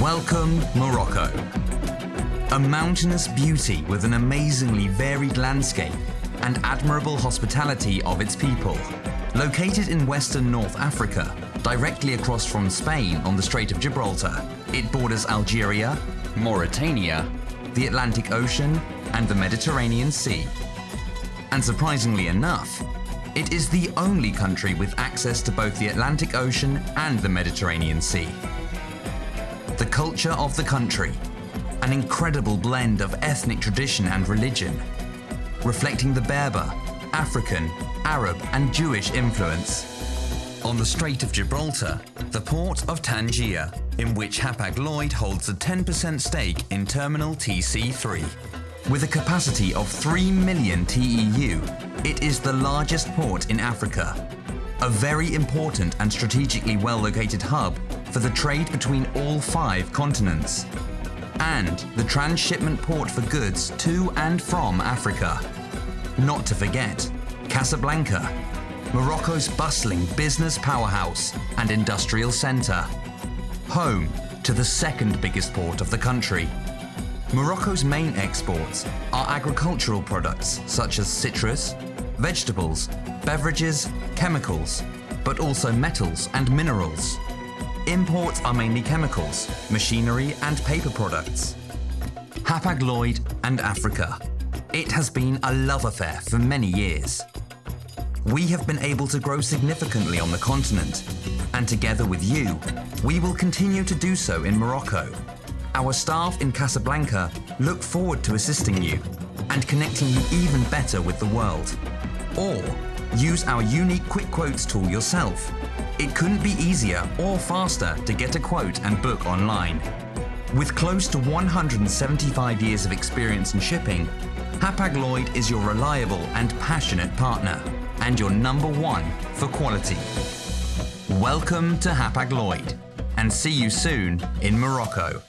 Welcome, Morocco. A mountainous beauty with an amazingly varied landscape and admirable hospitality of its people. Located in western North Africa, directly across from Spain on the Strait of Gibraltar, it borders Algeria, Mauritania, the Atlantic Ocean and the Mediterranean Sea. And surprisingly enough, it is the only country with access to both the Atlantic Ocean and the Mediterranean Sea. The culture of the country, an incredible blend of ethnic tradition and religion, reflecting the Berber, African, Arab and Jewish influence. On the Strait of Gibraltar, the port of Tangier, in which Hapag-Lloyd holds a 10% stake in Terminal TC3. With a capacity of 3 million TEU, it is the largest port in Africa. A very important and strategically well-located hub for the trade between all five continents. And the transshipment port for goods to and from Africa. Not to forget, Casablanca, Morocco's bustling business powerhouse and industrial centre. Home to the second biggest port of the country. Morocco's main exports are agricultural products such as citrus, vegetables, beverages, chemicals, but also metals and minerals. Imports are mainly chemicals, machinery and paper products. Hapag-Lloyd and Africa. It has been a love affair for many years. We have been able to grow significantly on the continent, and together with you, we will continue to do so in Morocco. Our staff in Casablanca look forward to assisting you and connecting you even better with the world. Or use our unique quick quotes tool yourself. It couldn't be easier or faster to get a quote and book online. With close to 175 years of experience in shipping, Hapag-Lloyd is your reliable and passionate partner and your number one for quality. Welcome to Hapag-Lloyd and see you soon in Morocco.